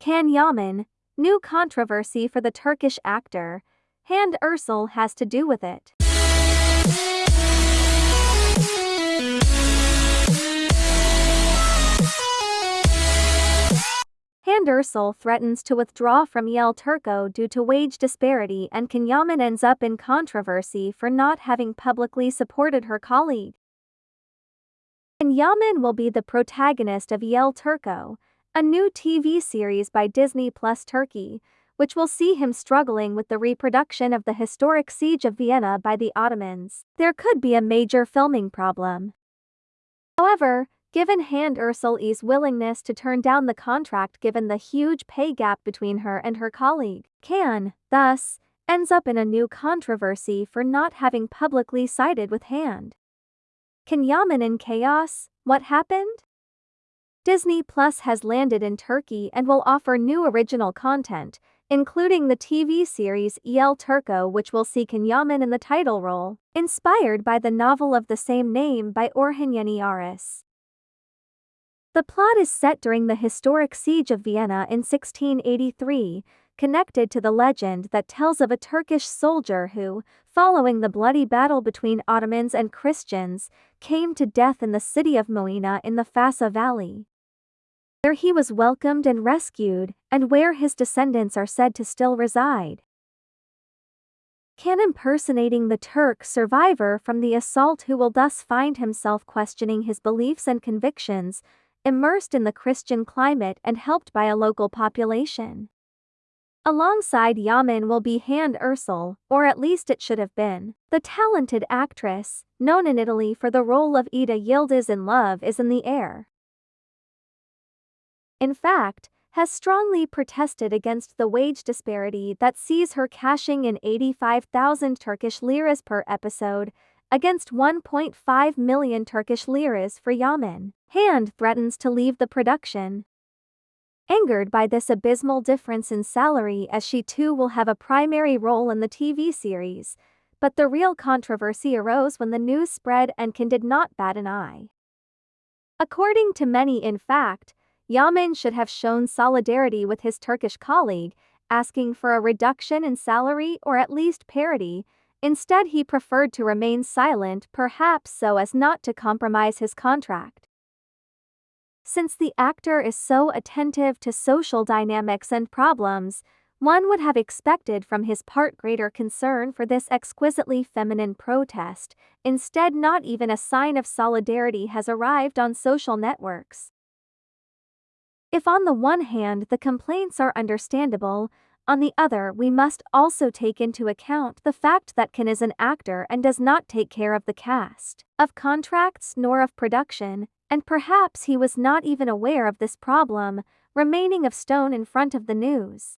Can Yaman, new controversy for the Turkish actor, Hande Erçel has to do with it. Hande Erçel threatens to withdraw from El Turco due to wage disparity and Can Yaman ends up in controversy for not having publicly supported her colleague. Can Yaman will be the protagonist of El Turco, a new TV series by Disney Plus Turkey, which will see him struggling with the reproduction of the historic siege of Vienna by the Ottomans. There could be a major filming problem. However, given Hande Erçel's willingness to turn down the contract given the huge pay gap between her and her colleague, Can, thus, ends up in a new controversy for not having publicly sided with Hande. Can Yaman in chaos? What happened? Disney Plus has landed in Turkey and will offer new original content, including the TV series El Turco which will see Can Yaman in the title role, inspired by the novel of the same name by Orhan Yeni Aras. The plot is set during the historic siege of Vienna in 1683, connected to the legend that tells of a Turkish soldier who, following the bloody battle between Ottomans and Christians, came to death in the city of Moena in the Fassa Valley where he was welcomed and rescued, and where his descendants are said to still reside. Can impersonating the Turk survivor from the assault who will thus find himself questioning his beliefs and convictions, immersed in the Christian climate and helped by a local population. Alongside Yaman will be Hande Erçel, or at least it should have been. The talented actress, known in Italy for the role of Eda Yildiz in Love is in the air in fact, has strongly protested against the wage disparity that sees her cashing in 85,000 Turkish liras per episode against 1.5 million Turkish liras for Yaman. Hande threatens to leave the production. Angered by this abysmal difference in salary as she too will have a primary role in the TV series, but the real controversy arose when the news spread and Can did not bat an eye. According to many in fact, Yaman should have shown solidarity with his Turkish colleague, asking for a reduction in salary or at least parity. Instead, he preferred to remain silent, perhaps so as not to compromise his contract. Since the actor is so attentive to social dynamics and problems, one would have expected from his part greater concern for this exquisitely feminine protest, instead, not even a sign of solidarity has arrived on social networks. If on the one hand the complaints are understandable, on the other we must also take into account the fact that Can is an actor and does not take care of the cast, of contracts nor of production, and perhaps he was not even aware of this problem, remaining of stone in front of the news.